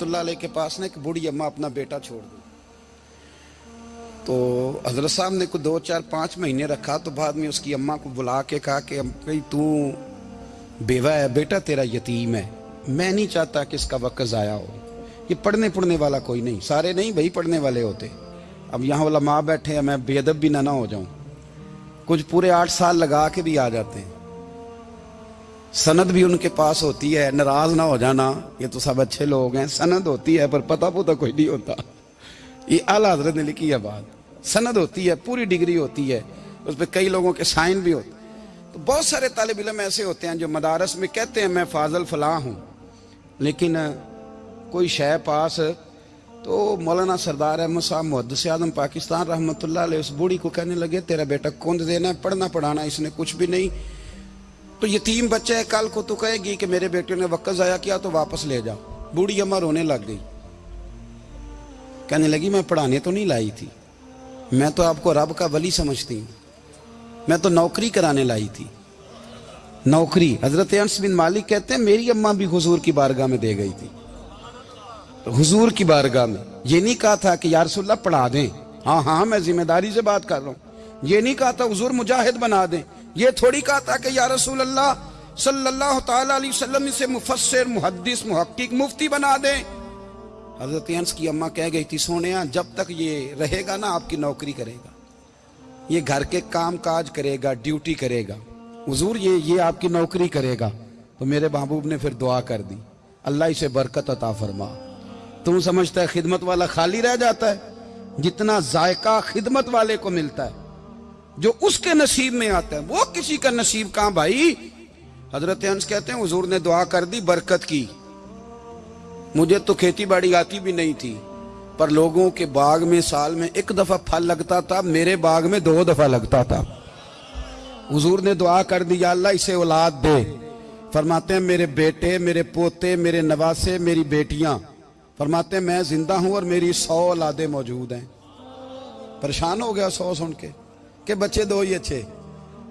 रहमतुल्लाह के पास ना एक बूढ़ी अम्मा अपना बेटा छोड़ दी। तो हज़रत साहब ने कुछ दो, चार, पाँच महीने रखा तो बाद में उसकी अम्मा को बुला के कहा कि, भाई, तू बेवा है, बेटा तेरा यतीम है। मैं नहीं चाहता कि इसका वक्त ज़ाया हो। ये पढ़ने पढ़ने वाला कोई नहीं। सारे नहीं भाई पढ़ने वाले होते। अब यहाँ वाला माँ बैठे हैं, मैं बेदब भी ना ना हो जाऊँ। कुछ पूरे आठ साल लगा के भी आ जाते हैं। सनद भी उनके पास होती है, नाराज़ ना हो जाना, ये तो सब अच्छे लोग हैं, सनद होती है, पर पता पुता कोई नहीं होता। ये आला हज़रत ने लिखी है बात। सनद होती है, पूरी डिग्री होती है, उस पर कई लोगों के साइन भी होते तो बहुत सारे तालब इलम ऐसे होते हैं जो मदारस में कहते हैं, मैं फाजल फलाह हूँ। लेकिन कोई शय पास तो मौलाना सरदार अहमद साहब मुहदस आदम पाकिस्तान रहमत उस बूढ़ी को कहने लगे, तेरा बेटा कौन देना है पढ़ना पढ़ाना इसने कुछ भी नहीं तो यतीम बच्चा है, कल को तो कहेगी कि मेरे बेटे ने वक्त ज़ाया किया तो वापस ले जाओ बूढ़ी अम्मा रोने लग गई। कहने लगी, मैं पढ़ाने तो नहीं लाई थी। मैं तो आपको रब का वली समझती हूँ। मैं तो नौकरी कराने लाई थी। नौकरी। हज़रत अंस बिन मालिक कहते हैं, मेरी अम्मा भी हुजूर की बारगाह में दे गई थी। तो हुजूर की बारगाह में। ये नहीं कहा था कि यारसुल्ला पढ़ा दें। हाँ हाँ मैं ज़िम्मेदारी से बात कर रहा हूँ। ये नहीं कहा था, हुजूर मुजाहिद बना दें। ये थोड़ी कहा था कि या रसूल अल्लाह सल्लल्लाहु अलैहि वसल्लम से मुफसर मुहद्दिस, मुहक्किक मुफ्ती बना दें। हज़रत अंस की अम्मा कह गई थी, सोने जब तक ये रहेगा ना, आपकी नौकरी करेगा। ये घर के काम काज करेगा, ड्यूटी करेगा। हुजूर, ये ये आपकी नौकरी करेगा। तो मेरे महबूब ने फिर दुआ कर दी। अल्लाह इसे बरकत अता फरमा। तुम समझता है, खिदमत वाला खाली रह जाता है? जितना जायका खिदमत वाले को मिलता है जो उसके नसीब में आता है। वो किसी का नसीब कहाँ भाई? हज़रत अंस कहते हैं, हुजूर ने दुआ कर दी, बरकत की। मुझे तो खेती बाड़ी आती भी नहीं थी, पर लोगों के बाग में साल में एक दफ़ा फल लगता था, मेरे बाग में दो दफ़ा लगता था। हजूर ने दुआ कर दी अल्लाह, इसे औलाद दे। फरमाते हैं, मेरे बेटे, मेरे पोते, मेरे नवासे, मेरी बेटियाँ। फरमाते हैं, मैं ज़िंदा हूँ और मेरी सौ औलादे मौजूद हैं। परेशान हो गया सौ सुन के। कि बच्चे दो ही अच्छे।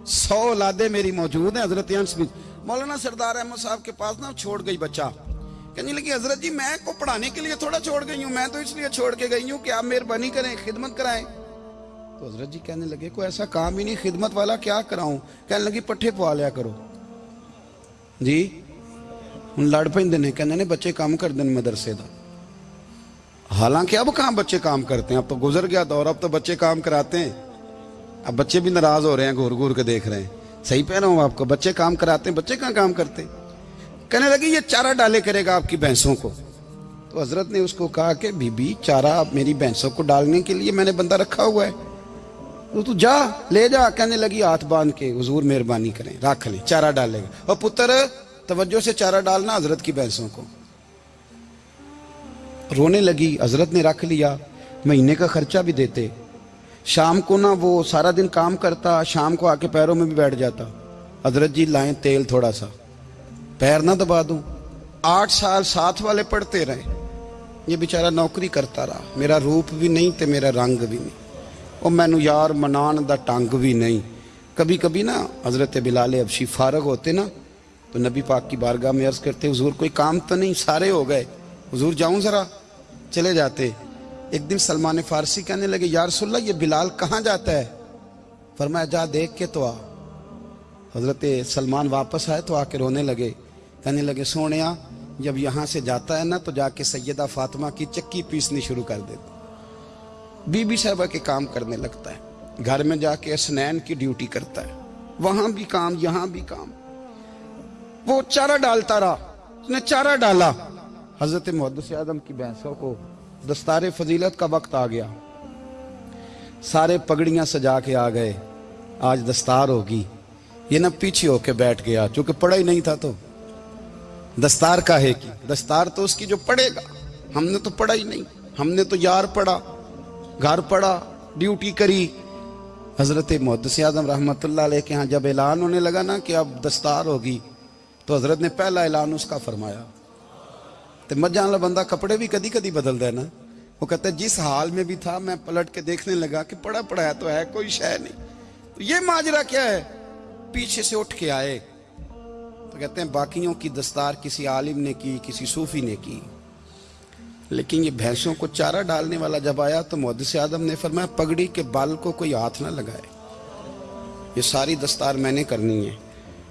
सौ औलादे मेरी मौजूद हैं हज़रत मौलाना सरदार अहमद साहब के पास ना छोड़ गई बच्चा। कहने लगी, हज़रत जी, मैं को पढ़ाने के लिए थोड़ा छोड़ गई हूँ। मैं तो इसलिए छोड़ के गई हूँ कि आप मेहरबानी करें, खिदमत कराएँ। तो हज़रत जी कहने लगे, कोई ऐसा काम ही नहीं, खिदमत वाला क्या कराऊं? कहने लगी, पट्ठे पवा लिया करो। जी? हूँ लड़ पेंदे ने। कहने ने बच्चे काम कर दें मदरसे का हालाँकि अब कहाँ बच्चे काम करते हैं? अब तो गुजर गया दौर, अब तो बच्चे काम कराते हैं। अब बच्चे भी नाराज़ हो रहे हैं घूर घूर के देख रहे हैं। सही पह रहा हूँ आपको, बच्चे काम कराते हैं, बच्चे कहाँ काम करते? कहने लगी, ये चारा डाले करेगा आपकी भैंसों को। तो हज़रत ने उसको कहा कि, बीबी, चारा मेरी भैंसों को डालने के लिए मैंने बंदा रखा हुआ है। तो तू जा, ले जा। कहने लगी, हाथ बाँध के, हजूर मेहरबानी करें, रख ले, चारा डालेगा। और पुत्र, तवज्जो से चारा डालना हज़रत की भैंसों को। रोने लगी, हज़रत ने रख लिया, महीने का खर्चा भी देते। शाम को ना वो सारा दिन काम करता, शाम को आके पैरों में भी बैठ जाता। हज़रत जी लाएँ तेल थोड़ा सा। पैर ना दबा दूँ। आठ साल साथ वाले पढ़ते रहे। ये बेचारा नौकरी करता रहा। मेरा रूप भी नहीं तो मेरा रंग भी नहीं। और मैनू यार मनान का टंग भी नहीं। कभी कभी ना हज़रत बिलाल अबशी फारग होते ना तो नबी पाक की बारगाह में अर्ज़ करते, हजूर, कोई काम तो नहीं? सारे हो गए। हजूर, जाऊँ ज़रा? चले जाते। एक दिन सलमान फारसी कहने लगे, यार सुल्ला, ये बिलाल कहाँ जाता है? फरमाया, जा देख के तो आ। हज़रत सलमान वापस आए तो आके रोने लगे। कहने लगे, सोने जब यहाँ से जाता है ना तो जाके सैदा फातिमा की चक्की पीसनी शुरू कर देते बीबी साहबा के काम करने लगता है। घर में जाके स्नैन की ड्यूटी करता है। वहाँ भी काम, यहाँ भी काम। वो चारा डालता रहा। उसने चारा डाला। हज़रत मुहदस आदम की भैंसों को दस्तार फजीलत का वक्त आ गया। सारे पगड़ियाँ सजा के आ गए। आज दस्तार होगी। ये ना पीछे होके बैठ गया चूँकि पढ़ा ही नहीं था तो। दस्तार का है कि? दस्तार तो उसकी जो पढ़ेगा। हमने तो पढ़ा ही नहीं। हमने तो यार पढ़ा, घर पढ़ा, ड्यूटी करी। हज़रत मुहदस आज़म रहमत के यहाँ जब ऐलान होने लगा ना कि अब दस्तार होगी तो हज़रत ने पहला ऐलान उसका फरमाया। तो मज़ा वाला बंदा कपड़े भी कदी कदी बदल देना वो कहता है, जिस हाल में भी था, मैं पलट के देखने लगा कि पढ़ा पढ़ाया तो है, कोई शय नहीं। तो ये माजरा क्या है? पीछे से उठ के आए। तो कहते हैं, बाकियों की दस्तार किसी आलिम ने की, किसी सूफी ने की। लेकिन ये भैंसों को चारा डालने वाला जब आया तो मोहदस आदम ने फरमाया, पगड़ी के बाल को कोई हाथ ना लगाए। ये सारी दस्तार मैंने करनी है।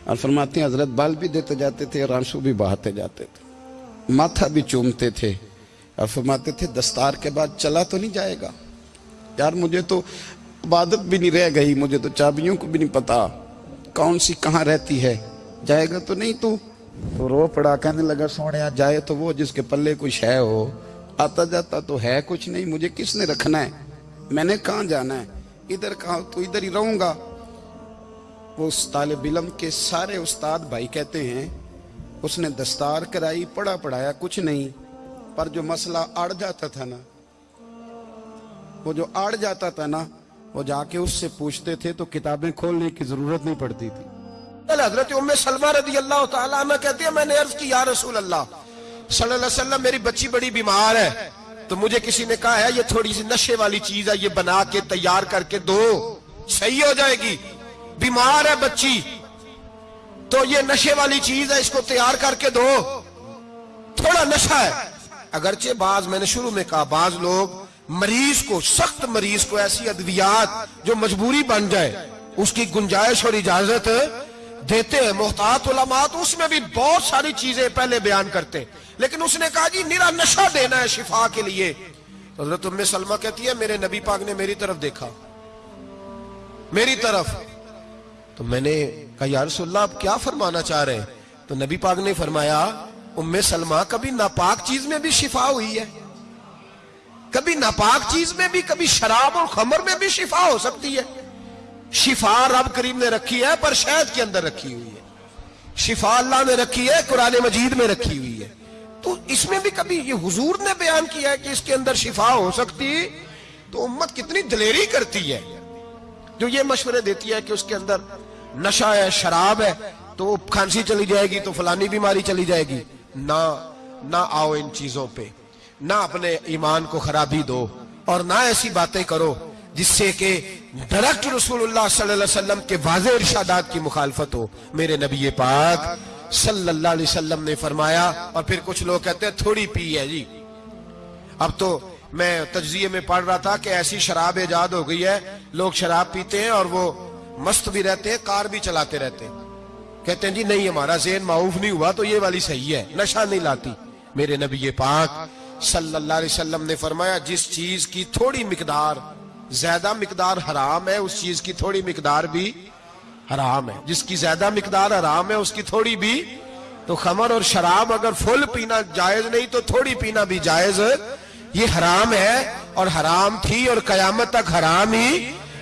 और फरमाते हैं, हज़रत बाल भी देते जाते थे और आँसू भी बहाते जाते थे। माथा भी चूमते थे और फरमाते थे, दस्तार के बाद चला तो नहीं जाएगा। यार, मुझे तो इबादत भी नहीं रह गई, मुझे तो चाबियों को भी नहीं पता। कौन सी कहाँ रहती है? जाएगा तो नहीं तू। तो रो पड़ा, कहने लगा, सोने जाए तो वो जिसके पल्ले कुछ है हो आता जाता तो है कुछ नहीं, मुझे किसने रखना है? मैंने कहा जाना है? इधर कहा तो इधर ही रहूँगा। वो उस तालब इलम के सारे उस्ताद भाई कहते हैं उसने दस्तार कराई, पढ़ा पढ़ाया, कुछ नहीं। पर जो मसला अड़ जाता था ना, वो जो अड़ जाता था ना, वो जाके उससे पूछते थे तो किताबें खोलने की ज़रूरत नहीं पड़ती थी। हज़रत सलमा रदी अल्लाह कहती है, मैंने अर्ज़ की, या रसूल अल्लाह सल्लल्लाहु मेरी बच्ची बड़ी बीमार है तो मुझे किसी ने कहा, है, ये थोड़ी सी नशे वाली चीज़ है, ये बना के तैयार करके दो, सही हो जाएगी, बीमार है बच्ची तो ये नशे वाली चीज़ है, इसको तैयार करके दो। थोड़ा नशा है। अगरचे बाज, मैंने शुरू में कहा, बाज लोग, मरीज़ को, सख्त मरीज़ को ऐसी अद्वियात जो मजबूरी बन जाए, उसकी गुंजाइश और इजाज़त देते हैं। मोहतात उलमात उसमें भी बहुत सारी चीज़ें पहले बयान करते लेकिन उसने कहा, जी, निरा नशा देना है शिफा के लिए। हज़रत उम्मे सलमा कहती है, मेरे नबी पाक ने मेरी तरफ़ देखा। मेरी तरफ़ तो मैंने कहा यार सुल्ला आप क्या फरमाना चाह रहे हैं? तो नबी पाक ने फरमाया, उम्मे सलमा, कभी नापाक चीज़ में भी शिफा हुई है? कभी नापाक चीज़ में भी, कभी शराब और खमर में भी शिफा हो सकती है? शिफा रब करीम ने रखी है, पर शहद के अंदर रखी हुई है। शिफा अल्लाह ने रखी है, कुरान मजीद में रखी हुई है। तो इसमें भी कभी ये हुजूर ने बयान किया है कि इसके अंदर शिफा हो सकती तो उम्मत कितनी दलेरी करती है, जो ये मशवरे देती है कि उसके अंदर नशा है, शराब है तो खांसी चली जाएगी तो फलानी बीमारी चली जाएगी। ना ना आओ इन चीज़ों पे। ना अपने ईमान को खराबी दो और ना ऐसी बातें करो जिससे कि डायरेक्ट रसूलुल्लाह सल्लल्लाहु अलैहि वसल्लम के वाजे इरशादात की मुखालफत हो। मेरे नबी पाक सल्लल्लाहु अलैहि वसल्लम ने फरमाया, और फिर कुछ लोग कहते हैं, थोड़ी पी है जी। अब तो मैं तजिए में पढ़ रहा था कि ऐसी शराब ईजाद हो गई है, लोग शराब पीते हैं और वो मस्त भी रहते हैं, कार भी चलाते रहते हैं। कहते हैं, जी, नहीं हमारा जेन माऊफ नहीं हुआ तो ये वाली सही है, नशा नहीं लाती। मेरे नबी पाक सल्लल्लाहु अलैहि वसल्लम ने फरमाया, जिस चीज़ की थोड़ी मिकदार, ज़्यादा मिकदार हराम है, उस चीज़ की थोड़ी मिकदार भी हराम है। जिसकी ज़्यादा मिकदार हराम है, उसकी थोड़ी भी तो खमर और शराब अगर फुल पीना जायज़ नहीं तो थोड़ी पीना भी जायज़। ये हराम है, और हराम थी, और कयामत तक हराम ही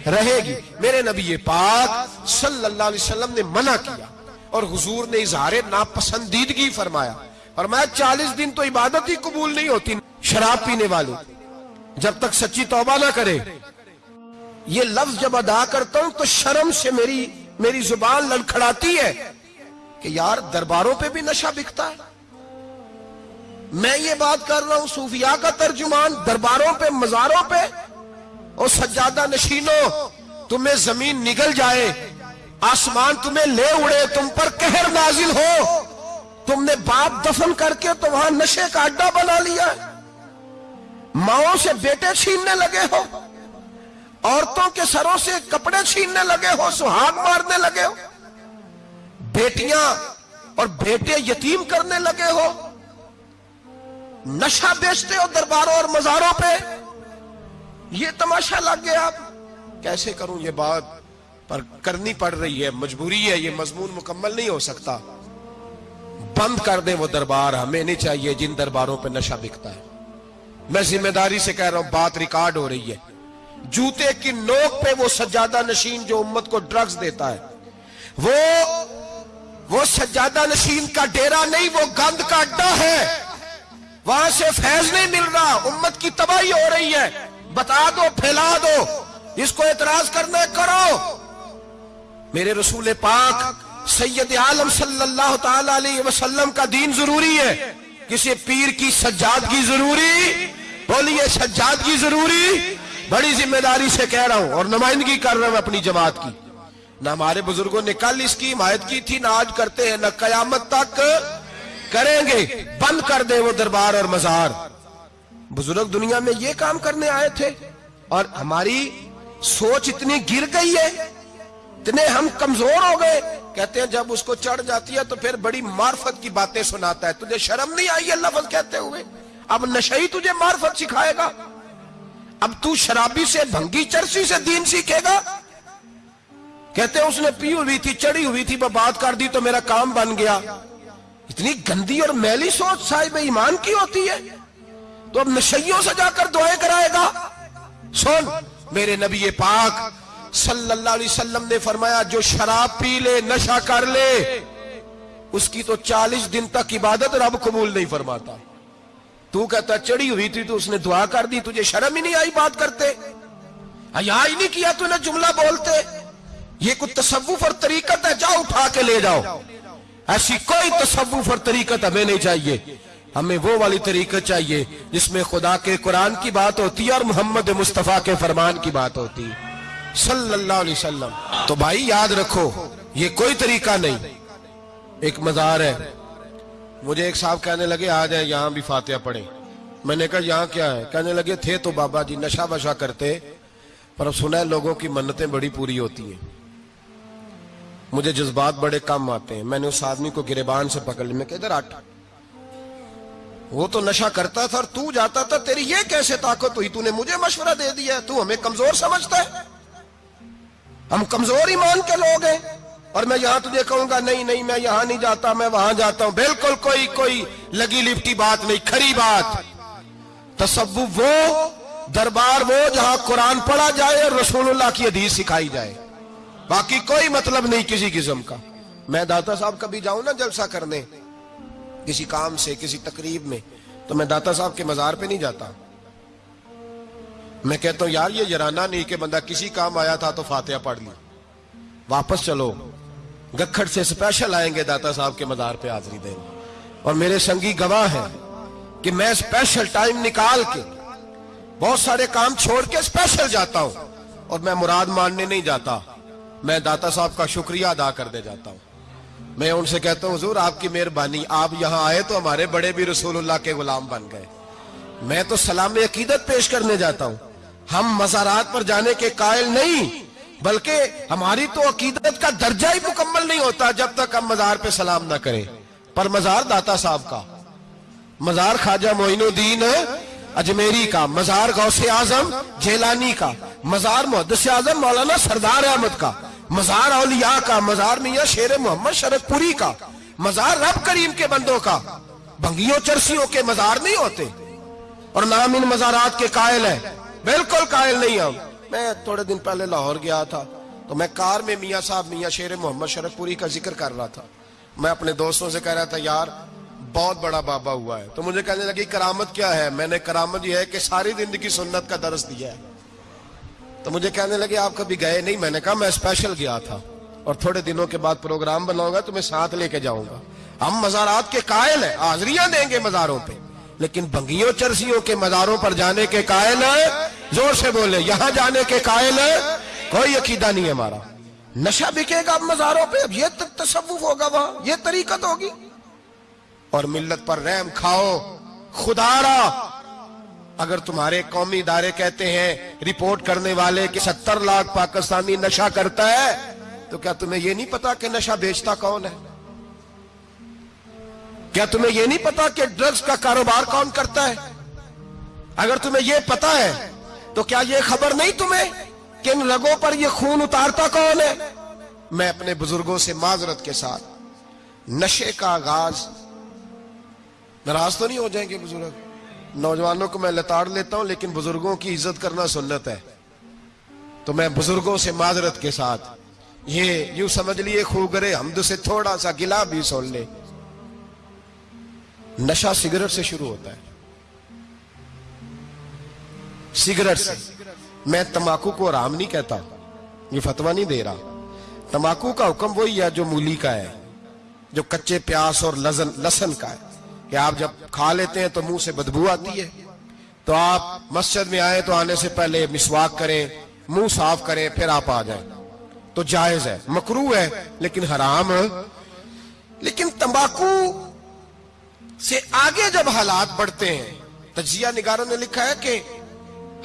रहेगी। मेरे नबी पाक सल्लल्लाहु अलैहि वसल्लम ने मना किया और हुजूर ने इजहार नापसंदीदगी फरमाया। और मैं चालीस दिन तो इबादत ही कबूल नहीं होती, शराब पीने वाले। जब तक सच्ची तोबा ना करे। ये लफ्ज जब अदा करता हूँ तो शर्म से मेरी मेरी ज़ुबान लड़खड़ाती है कि यार दरबारों पे भी नशा बिकता है। मैं ये बात कर रहा हूँ, सूफिया का तर्जुमान दरबारों पे, मजारों पे और सज्जादा नशीनो, तुम्हें ज़मीन निगल जाए, आसमान तुम्हें ले उड़े, तुम पर कहर नाजिल हो। तुमने बाप दफन करके तो वहाँ नशे का अड्डा बना लिया। माओ से बेटे छीनने लगे हो, औरतों के सरों से कपड़े छीनने लगे हो, सुहाग मारने लगे हो, बेटियाँ और बेटे यतीम करने लगे हो। नशा बेचते हो दरबारों और मजारों पे ये तमाशा लग गया आप कैसे करूँ ये बात? पर करनी पड़ रही है, मजबूरी है, ये मजमून मुकम्मल नहीं हो सकता। बंद कर दे वो दरबार, हमें नहीं चाहिए जिन दरबारों पे नशा बिकता है। मैं ज़िम्मेदारी से कह रहा हूँ, बात रिकॉर्ड हो रही है। जूते की नोक पे वो सज्जादा नशीन जो उम्मत को ड्रग्स देता है, वो वो सज्जादा नशीन का डेरा नहीं, वो गंद का अड्डा है। वहाँ से फैज नहीं मिल रहा, उम्मत की तबाही हो रही है। बता दो, फैला दो, इसको एतराज़ करना करो। मेरे रसूल पाक सैयद आलम सल्लल्लाहु अलैहि वसल्लम का दीन ज़रूरी है। किसी पीर की सज्जादगी ज़रूरी, बोलिए सज्जादगी ज़रूरी। बड़ी ज़िम्मेदारी से कह रहा हूँ और नुमाइंदगी कर रहा हूँ अपनी जमात की। ना हमारे बुज़ुर्गों ने कल इसकी हिमायत की थी, ना आज करते हैं, ना कयामत तक करेंगे। बंद कर दे वो दरबार और मजार। बुज़ुर्ग दुनिया में ये काम करने आए थे और हमारी सोच इतनी गिर गई है, इतने हम कमज़ोर हो गए। कहते हैं, जब उसको चढ़ जाती है तो फिर बड़ी मार्फत की बातें सुनाता है। तुझे शर्म नहीं आई है लफज कहते हुए? अब नशई तुझे मार्फत सिखाएगा। अब तू शराबी से, भंगी चरसी से दीन सीखेगा। कहते हैं, उसने पी हुई थी, चढ़ी हुई थी बात कर दी तो मेरा काम बन गया। इतनी गंदी और मैली सोच साहिब ईमान की होती है। तो अब नशइयों से जाकर दुआएँ कराएगा। सुन, मेरे नबी पाक सल्लल्लाहु अलैहि वसल्लम ने फरमाया, जो शराब पी ले, नशा कर ले, उसकी तो चालीस दिन तक इबादत रब कबूल नहीं फरमाता। तू कहता, चढ़ी हुई थी तो उसने दुआ कर दी, तुझे शर्म ही नहीं आई बात करते? हया ही नहीं किया तूने जुमला बोलते? ये कुछ तसव्वुफ और तरीकत है, जाओ उठा के ले जाओ। ऐसी कोई तसव्वुफ और तरीकत हमें नहीं चाहिए। हमें वो वाली तरीकत चाहिए जिसमें खुदा के कुरान की बात होती है और मोहम्मद मुस्तफ़ा के फरमान की बात होती। है सल्लल्लाहु अलैहि वसल्लम। तो भाई, याद रखो, ये कोई तरीका नहीं। एक मजार है। मुझे एक साहब कहने लगे, आ जाए, यहाँ भी फातिहा पढ़े। मैंने कहा, यहाँ क्या है? कहने लगे, थे तो बाबा जी, नशा वशा करते, पर सुना है लोगों की मन्नतें बड़ी पूरी होती हैं। मुझे जज्बात बड़े कम आते हैं। मैंने उस आदमी को गिरेबान से पकड़ लिया। मैं किधर आट वो तो नशा करता था और तू जाता था, तेरी ये कैसे ताकत हुई? तूने मुझे मशवरा दे दिया तू हमें कमज़ोर समझता है। हम कमज़ोर ईमान के लोग हैं। और मैं यहाँ तुझे कहूँगा, नहीं नहीं, मैं यहाँ नहीं जाता, मैं वहाँ जाता हूँ। बिल्कुल कोई कोई लगी लिपटी बात नहीं, खरी बात। तसव्वु वो, दरबार वो जहाँ कुरान पढ़ा जाए और रसूलुल्लाह की हदीस सिखाई जाए। बाकी कोई मतलब नहीं किसी किस्म का। मैं दाता साहब कभी जाऊँ ना जलसा करने किसी काम से, किसी तकरीब में तो मैं दाता साहब के मजार पे नहीं जाता। मैं कहता हूँ, यार, ये जराना नहीं कि बंदा किसी काम आया था तो फातिहा पढ़ ली। वापस चलो। गखड़ से स्पेशल आएँगे दाता साहब के मजार पे हाजिरी देंगे और मेरे संगी गवाह हैं कि मैं स्पेशल टाइम निकाल के, बहुत सारे काम छोड़ के स्पेशल जाता हूँ। और मैं मुराद मानने नहीं जाता। मैं दाता साहब का शुक्रिया अदा कर दे जाता हूँ। मैं उनसे कहता हूँ, हुजूर, आपकी मेहरबानी, आप यहाँ आए तो हमारे बड़े भी रसूलुल्लाह के गुलाम बन गए। मैं तो सलाम अकीदत पेश करने जाता हूँ। हम मजारात पर जाने के कायल नहीं, बल्कि हमारी तो अकीदत का दर्जा ही मुकम्मल नहीं होता जब तक हम मजार पे सलाम ना करें। पर मजार दाता साहब का, मजार ख्वाजा मोइनुद्दीन अजमेरी का, मजार गौसे आज़म जेलानी का, मजार मुहदस आज़म मौलाना सरदार अहमद का मजार औलिया का, मजार मियाँ शेर मोहम्मद शरदपुरी का, मजार रब करीम के बंदों का। भंगियों, चरसियों के मजार नहीं होते। और नाम इन मजारात के कायल है। बिल्कुल कायल नहीं हम। मैं थोड़े दिन पहले लाहौर गया था तो मैं कार में मियाँ साहब, मियाँ शेर मोहम्मद शरदपुरी का ज़िक्र कर रहा था। मैं अपने दोस्तों से कह रहा था, यार, बहुत बड़ा बाबा हुआ है। तो मुझे कहने लगी, करामत क्या है? मैंने, करामत यह है कि सारी ज़िंदगी सुन्नत का दर्ज दिया है। तो मुझे कहने लगे, आप कभी गए नहीं? मैंने कहा, मैं स्पेशल गया था और थोड़े दिनों के बाद प्रोग्राम बनाऊँगा तो मैं साथ लेके जाऊँगा। हम मजारात के कायल है, हाजरियाँ देंगे मजारों पे। लेकिन बंगियों, चरसियों के मजारों पर जाने के कायल है, ज़ोर से बोले, यहाँ जाने के कायल है, कोई अकीदा नहीं है हमारा। नशा बिकेगा अब मजारों पे, अब ये तसव्वुफ होगा वहाँ, ये तरीकत होगी। और मिल्लत पर रहम खाओ, खुदारा अगर तुम्हारे कौमी इदारे कहते हैं, रिपोर्ट करने वाले कि सत्तर लाख पाकिस्तानी नशा करता है तो क्या तुम्हें यह नहीं पता कि नशा बेचता कौन है? क्या तुम्हें यह नहीं पता कि ड्रग्स का कारोबार कौन करता है? अगर तुम्हें यह पता है तो क्या यह खबर नहीं तुम्हें कि इन रगों पर यह खून उतारता कौन है? मैं अपने बुज़ुर्गों से माजरत के साथ, नशे का आगाज़, नाराज़ तो नहीं हो जाएँगे बुज़ुर्ग? नौजवानों को मैं लताड़ लेता हूँ, लेकिन बुज़ुर्गों की इज़्ज़त करना सुन्नत है। तो मैं बुज़ुर्गों से माजरत के साथ, ये यूँ समझ लिए खूगरे हमद से थोड़ा सा गिला भी सुन ले। नशा सिगरेट से शुरू होता है। सिगरेट से। मैं तमाकू को आराम नहीं कहता, ये फतवा नहीं दे रहा। तमाकू का हुक्म वही है जो मूली का है, जो कच्चे प्यास और लसन का है। कि आप जब खा लेते हैं तो मुँह से बदबू आती है। तो आप मस्जिद में आए तो आने से पहले मिसवाक करें, मुँह साफ़ करें, फिर आप आ जाए। तो जायज़ है। मकरू है, लेकिन हराम लेकिन तंबाकू से आगे जब हालात बढ़ते हैं, तजिया निगारों ने लिखा है कि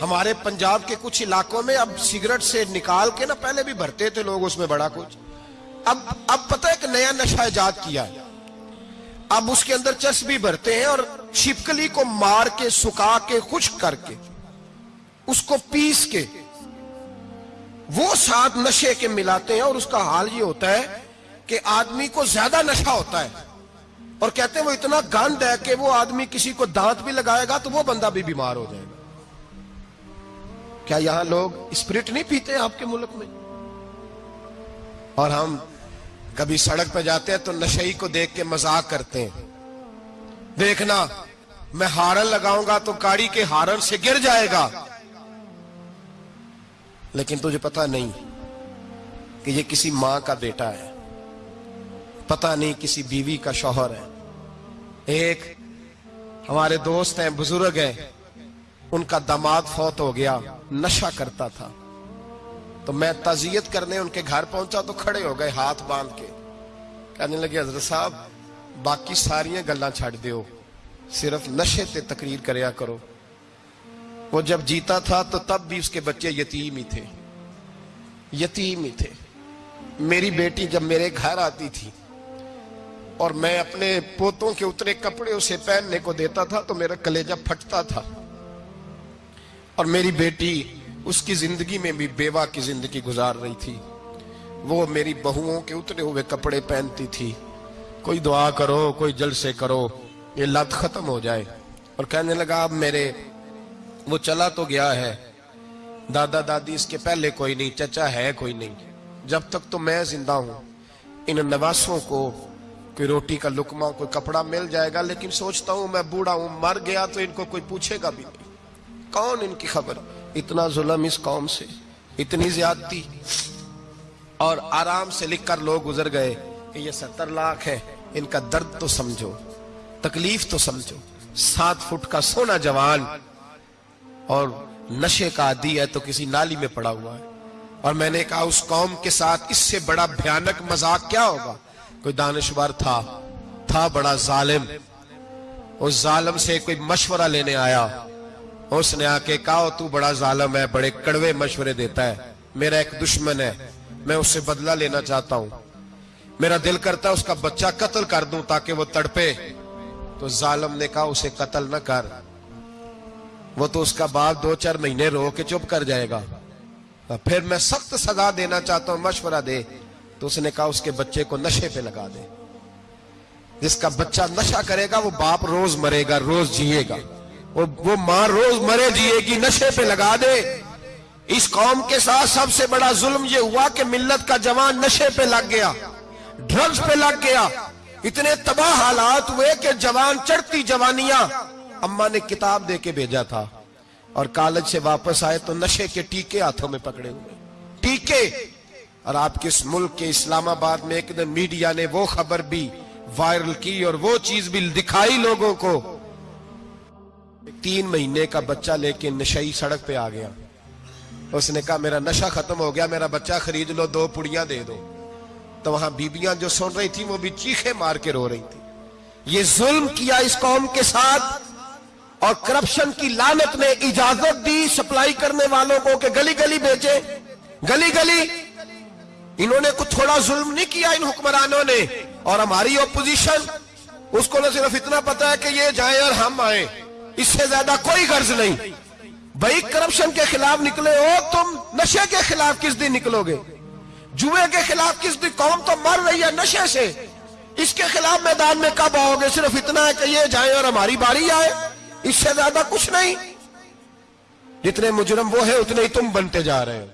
हमारे पंजाब के कुछ इलाकों में अब सिगरेट से निकाल के ना, पहले भी भरते थे लोग, उसमें बड़ा कुछ। अब अब पता है कि नया नशा ईजाद किया है। अब उसके अंदर चर्च भी भरते हैं और छिपकली को मार के, सुखा के, खुश करके, उसको पीस के, वो साथ नशे के मिलाते हैं और उसका हाल ये होता है कि आदमी को ज़्यादा नशा होता है। और कहते हैं वो इतना गंद है कि वो आदमी किसी को दांत भी लगाएगा तो वो बंदा भी बीमार हो जाएगा। क्या यहाँ लोग स्पिरिट नहीं पीते आपके मुल्क में? और हम कभी सड़क पर जाते हैं तो नशेई को देख के मज़ाक करते हैं। देखना, मैं हारन लगाऊँगा तो गाड़ी के हारन से गिर जाएगा। लेकिन तुझे पता नहीं कि ये किसी माँ का बेटा है। पता नहीं किसी बीवी का शौहर है। एक, हमारे दोस्त हैं, बुज़ुर्ग हैं। उनका दामाद फौत हो गया, नशा करता था। तो मैं तजियत करने उनके घर पहुँचा तो खड़े हो गए हाथ बाँध के। कहने लगे, हज़रत साहब, बाकी सारिया गल्ला छड़ दो सिर्फ़ नशे से तकरीर करया करो। वो जब जीता था तो तब भी उसके बच्चे यतीम ही थे। यतीम ही थे। मेरी बेटी जब मेरे घर आती थी और मैं अपने पोतों के उतरे कपड़े उसे पहनने को देता था तो मेरा कलेजा फटता था। और मेरी बेटी उसकी ज़िंदगी में भी बेवा की ज़िंदगी गुजार रही थी। वो मेरी बहुओं के उतरे हुए कपड़े पहनती थी। कोई दुआ करो, कोई जल से करो, ये लत खत्म हो जाए। और कहने लगा, अब मेरे, वो चला तो गया है। दादा दादी इसके पहले कोई नहीं, चचा है कोई नहीं। जब तक तो मैं ज़िंदा हूँ। इन नवासों को, कोई रोटी का लुकमा, कोई कपड़ा मिल जाएगा, लेकिन सोचता हूँ मैं बूढ़ा हूँ, मर गया तो इनको कोई पूछेगा भी नहीं। कौन इनकी खबर? इतना जुलम इस कौम से, इतनी ज्यादती, और आराम से लिखकर लोग गुजर गए कि ये सत्तर लाख है, इनका दर्द तो समझो, तकलीफ़ तो समझो। सात फुट का सोना जवान और नशे का आदि है तो किसी नाली में पड़ा हुआ है। और मैंने कहा, उस कौम के साथ इससे बड़ा भयानक मज़ाक क्या होगा? कोई दानश्वर था था बड़ा जालिम। उस जालिम से कोई मशवरा लेने आया। उसने आके कहा तू बड़ा जालम है, बड़े कड़वे मशवरे देता है। मेरा एक दुश्मन है, मैं उससे बदला लेना चाहता हूँ। मेरा दिल करता है उसका बच्चा कत्ल कर दूँ ताकि वो तड़पे। तो जालम ने कहा, उसे कत्ल न कर। वो तो उसका बाप दो चार महीने रो के चुप कर जाएगा। फिर मैं सख्त सजा देना चाहता हूँ, मशवरा दे। तो उसने कहा, उसके बच्चे को नशे पे लगा दे। जिसका बच्चा नशा करेगा, वो बाप रोज मरेगा, रोज जिएगा। वो वो माँ रोज मरे जिएगी, नशे पे लगा दे। इस कौम के साथ सबसे बड़ा जुल्म ये हुआ कि मिल्लत का जवान नशे पे लग गया ड्रग्स पे लग गया। इतने तबाह हालात हुए कि जवान, चढ़ती जवानियाँ। अम्मा ने किताब दे के भेजा था और कॉलेज से वापस आए तो नशे के टीके हाथों में पकड़े हुए। टीके! और आपके इस मुल्क के इस्लामाबाद में एक दिन मीडिया ने वो खबर भी वायरल की और वो चीज़ भी दिखाई लोगों को। तीन महीने का बच्चा लेके नशई सड़क पे आ गया। उसने कहा, मेरा नशा खत्म हो गया, मेरा बच्चा खरीद लो, दो पुड़िया दे दो। तो वहाँ बीबियाँ जो सुन रही थी, वो भी चीखे मार के रो रही थी। ये जुल्म किया इस कौम के साथ और करप्शन की लानत ने इजाज़त दी सप्लाई करने वालों को कि गली गली बेचे गली गली इन्होंने कुछ थोड़ा जुल्म नहीं किया इन हुक्मरानों ने। और हमारी ओपोजिशन उसको ना सिर्फ़ इतना पता है कि ये जाए और हम आए। इससे ज़्यादा कोई गर्ज नहीं। भाई, करप्शन के खिलाफ निकले हो, तुम नशे के खिलाफ किस दिन निकलोगे? जुए के खिलाफ किस दिन? कौम तो मर रही है नशे से। इसके खिलाफ मैदान में कब आओगे? सिर्फ़ इतना है कि ये जाए और हमारी बारी आए। इससे ज़्यादा कुछ नहीं। जितने मुजरम वो है, उतने ही तुम बनते जा रहे हो।